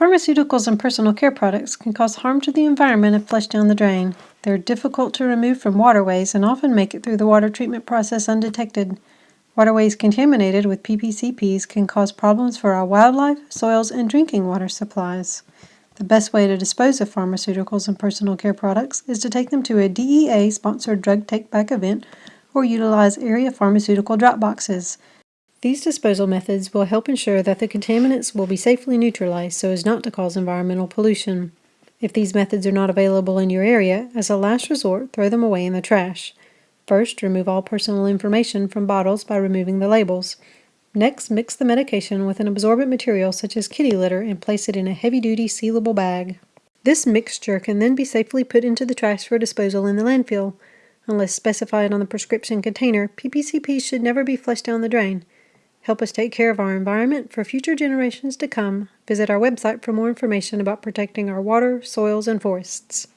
Pharmaceuticals and personal care products can cause harm to the environment if flushed down the drain. They're difficult to remove from waterways and often make it through the water treatment process undetected. Waterways contaminated with PPCPs can cause problems for our wildlife, soils, and drinking water supplies. The best way to dispose of pharmaceuticals and personal care products is to take them to a DEA sponsored drug take back event or utilize area pharmaceutical drop boxes. These disposal methods will help ensure that the contaminants will be safely neutralized so as not to cause environmental pollution. If these methods are not available in your area, as a last resort, throw them away in the trash. First, remove all personal information from bottles by removing the labels. Next, mix the medication with an absorbent material such as kitty litter and place it in a heavy-duty sealable bag. This mixture can then be safely put into the trash for disposal in the landfill. Unless specified on the prescription container, PPCPs should never be flushed down the drain. Help us take care of our environment for future generations to come. Visit our website for more information about protecting our water, soils, and forests.